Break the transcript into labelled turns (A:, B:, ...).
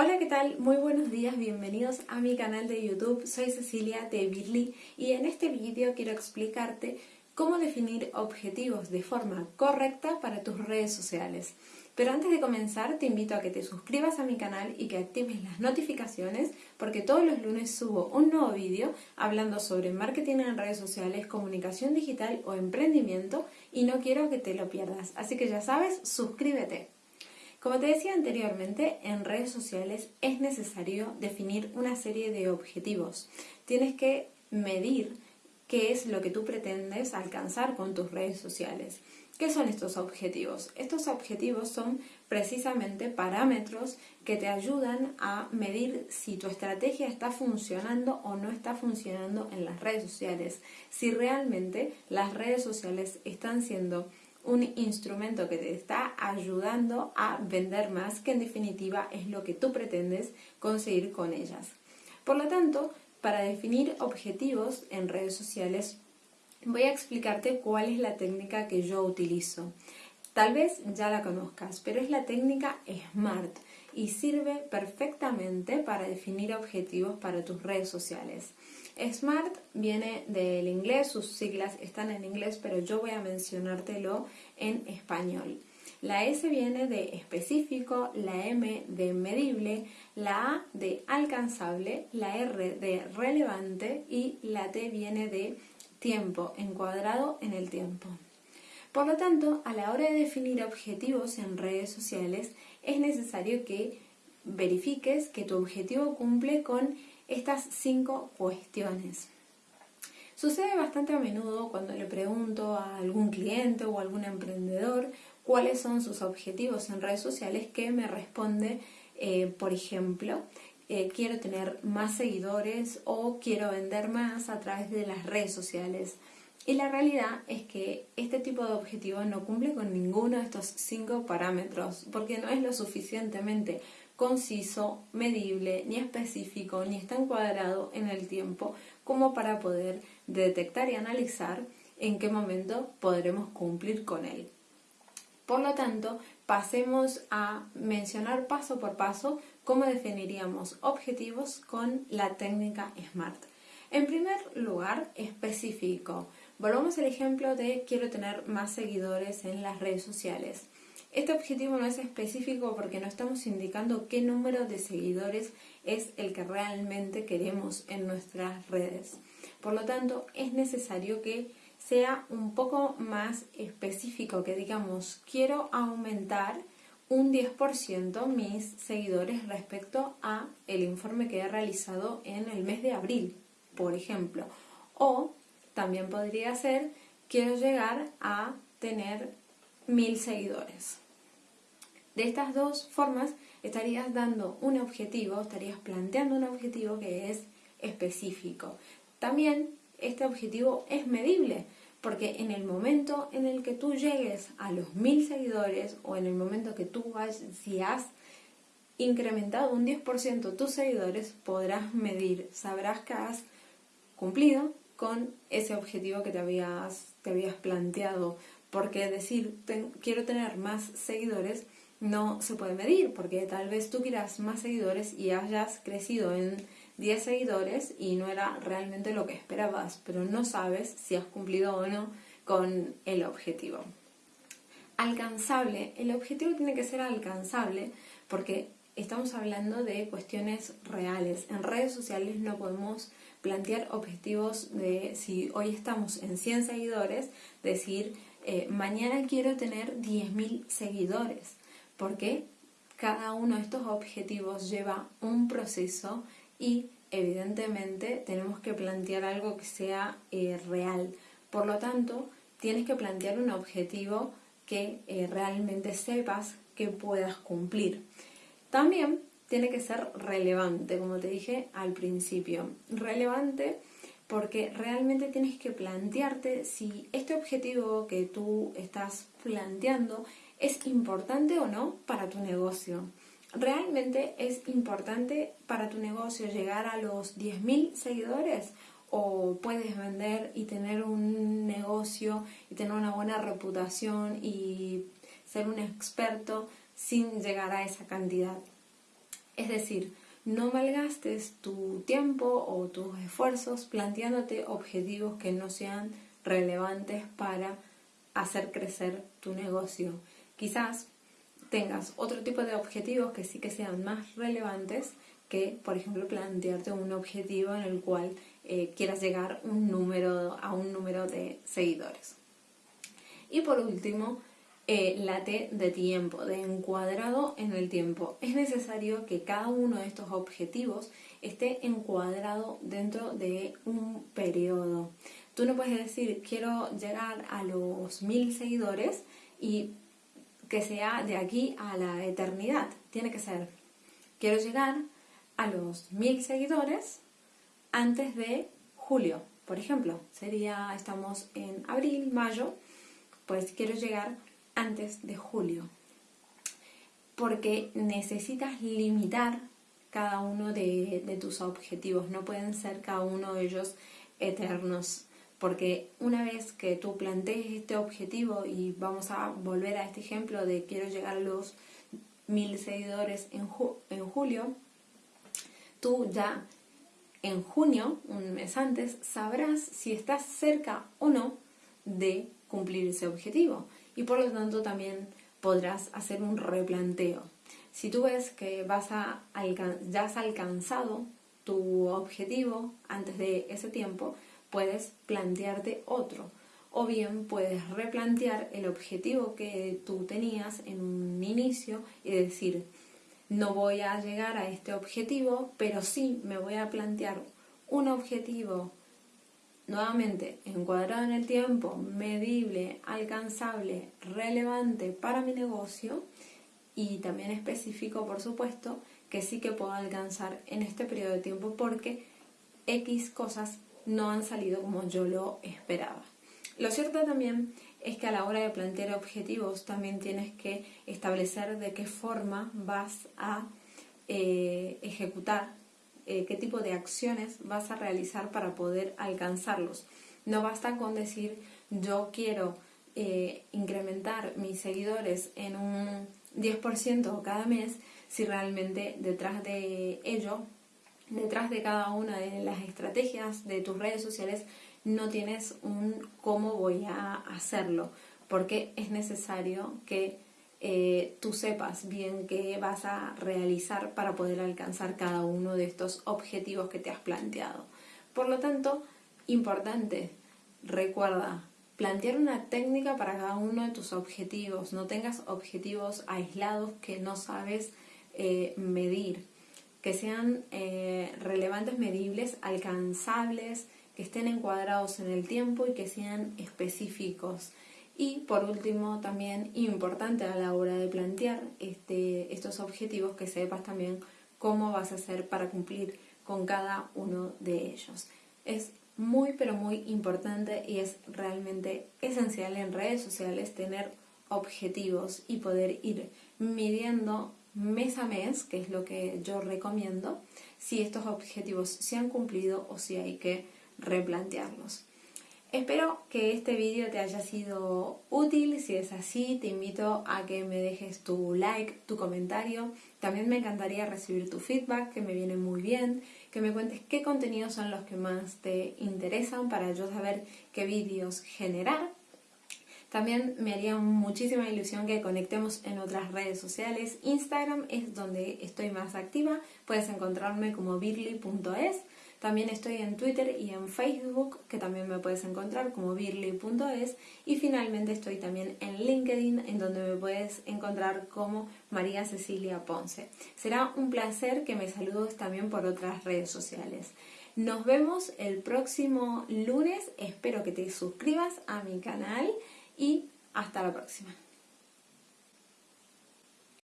A: Hola, ¿qué tal? Muy buenos días, bienvenidos a mi canal de YouTube. Soy Cecilia de Birly y en este vídeo quiero explicarte cómo definir objetivos de forma correcta para tus redes sociales. Pero antes de comenzar te invito a que te suscribas a mi canal y que actives las notificaciones porque todos los lunes subo un nuevo vídeo hablando sobre marketing en redes sociales, comunicación digital o emprendimiento y no quiero que te lo pierdas. Así que ya sabes, suscríbete. Como te decía anteriormente, en redes sociales es necesario definir una serie de objetivos. Tienes que medir qué es lo que tú pretendes alcanzar con tus redes sociales. ¿Qué son estos objetivos? Estos objetivos son precisamente parámetros que te ayudan a medir si tu estrategia está funcionando o no está funcionando en las redes sociales, si realmente las redes sociales están siendo un instrumento que te está ayudando a vender más, que en definitiva es lo que tú pretendes conseguir con ellas. Por lo tanto, para definir objetivos en redes sociales, voy a explicarte cuál es la técnica que yo utilizo. Tal vez ya la conozcas, pero es la técnica SMART y sirve perfectamente para definir objetivos para tus redes sociales. SMART viene del inglés, sus siglas están en inglés, pero yo voy a mencionártelo en español. La S viene de específico, la M de medible, la A de alcanzable, la R de relevante y la T viene de tiempo, encuadrado en el tiempo. Por lo tanto, a la hora de definir objetivos en redes sociales, es necesario que verifiques que tu objetivo cumple con estas cinco cuestiones. Sucede bastante a menudo cuando le pregunto a algún cliente o algún emprendedor cuáles son sus objetivos en redes sociales que me responde, eh, por ejemplo, eh, quiero tener más seguidores o quiero vender más a través de las redes sociales. Y la realidad es que este tipo de objetivo no cumple con ninguno de estos cinco parámetros porque no es lo suficientemente conciso, medible, ni específico, ni está encuadrado en el tiempo como para poder detectar y analizar en qué momento podremos cumplir con él. Por lo tanto, pasemos a mencionar paso por paso cómo definiríamos objetivos con la técnica SMART. En primer lugar, específico. Volvamos al ejemplo de quiero tener más seguidores en las redes sociales. Este objetivo no es específico porque no estamos indicando qué número de seguidores es el que realmente queremos en nuestras redes. Por lo tanto, es necesario que sea un poco más específico, que digamos, quiero aumentar un 10% mis seguidores respecto a el informe que he realizado en el mes de abril, por ejemplo. O también podría ser, quiero llegar a tener mil seguidores. De estas dos formas estarías dando un objetivo, estarías planteando un objetivo que es específico. También este objetivo es medible, porque en el momento en el que tú llegues a los mil seguidores o en el momento que tú vayas, si has incrementado un 10% tus seguidores, podrás medir, sabrás que has cumplido con ese objetivo que te habías planteado porque decir quiero tener más seguidores no se puede medir, porque tal vez tú quieras más seguidores y hayas crecido en 10 seguidores y no era realmente lo que esperabas, pero no sabes si has cumplido o no con el objetivo. Alcanzable, el objetivo tiene que ser alcanzable porque estamos hablando de cuestiones reales. En redes sociales no podemos plantear objetivos de si hoy estamos en 100 seguidores, decir eh, mañana quiero tener 10.000 seguidores, porque cada uno de estos objetivos lleva un proceso y evidentemente tenemos que plantear algo que sea eh, real. Por lo tanto, tienes que plantear un objetivo que eh, realmente sepas que puedas cumplir. También tiene que ser relevante, como te dije al principio. Relevante porque realmente tienes que plantearte si este objetivo que tú estás planteando es importante o no para tu negocio. ¿Realmente es importante para tu negocio llegar a los 10.000 seguidores? ¿O puedes vender y tener un negocio y tener una buena reputación y ser un experto sin llegar a esa cantidad? Es decir, no malgastes tu tiempo o tus esfuerzos planteándote objetivos que no sean relevantes para hacer crecer tu negocio. Quizás tengas otro tipo de objetivos que sí que sean más relevantes que, por ejemplo, plantearte un objetivo en el cual eh, quieras llegar un número, a un número de seguidores. Y por último, eh, la T de tiempo, de encuadrado en el tiempo. Es necesario que cada uno de estos objetivos esté encuadrado dentro de un periodo. Tú no puedes decir, quiero llegar a los mil seguidores y que sea de aquí a la eternidad. Tiene que ser, quiero llegar a los mil seguidores antes de julio, por ejemplo. Sería, estamos en abril, mayo, pues quiero llegar antes de julio. Porque necesitas limitar cada uno de, tus objetivos. No pueden ser cada uno de ellos eternos porque una vez que tú plantees este objetivo y vamos a volver a este ejemplo de quiero llegar a los mil seguidores en julio, tú ya en junio, un mes antes, sabrás si estás cerca o no de cumplir ese objetivo y por lo tanto también podrás hacer un replanteo. Si tú ves que vas a ya has alcanzado tu objetivo antes de ese tiempo, puedes plantearte otro. O bien puedes replantear el objetivo que tú tenías en un inicio y decir, no voy a llegar a este objetivo, pero sí me voy a plantear un objetivo nuevamente encuadrado en el tiempo, medible, alcanzable, relevante para mi negocio y también específico, por supuesto, que sí que puedo alcanzar en este periodo de tiempo porque X cosas no han salido como yo lo esperaba. Lo cierto también es que a la hora de plantear objetivos también tienes que establecer de qué forma vas a eh, ejecutar, eh, qué tipo de acciones vas a realizar para poder alcanzarlos. No basta con decir yo quiero eh, incrementar mis seguidores en un 10% cada mes si realmente detrás de ello detrás de cada una de las estrategias de tus redes sociales no tienes un cómo voy a hacerlo, porque es necesario que eh, tú sepas bien qué vas a realizar para poder alcanzar cada uno de estos objetivos que te has planteado. Por lo tanto, importante, recuerda, plantear una técnica para cada uno de tus objetivos. No tengas objetivos aislados que no sabes eh, medir que sean eh, relevantes, medibles, alcanzables, que estén encuadrados en el tiempo y que sean específicos. Y por último, también importante a la hora de plantear este, estos objetivos, que sepas también cómo vas a hacer para cumplir con cada uno de ellos. Es muy, pero muy importante y es realmente esencial en redes sociales tener objetivos y poder ir midiendo mes a mes, que es lo que yo recomiendo, si estos objetivos se han cumplido o si hay que replantearlos. Espero que este vídeo te haya sido útil, si es así te invito a que me dejes tu like, tu comentario, también me encantaría recibir tu feedback que me viene muy bien, que me cuentes qué contenidos son los que más te interesan para yo saber qué vídeos generar también me haría muchísima ilusión que conectemos en otras redes sociales. Instagram es donde estoy más activa. Puedes encontrarme como birly.es. También estoy en Twitter y en Facebook, que también me puedes encontrar como birly.es. Y finalmente estoy también en LinkedIn, en donde me puedes encontrar como María Cecilia Ponce. Será un placer que me saludes también por otras redes sociales. Nos vemos el próximo lunes. Espero que te suscribas a mi canal y hasta la próxima.